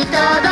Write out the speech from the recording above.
いただ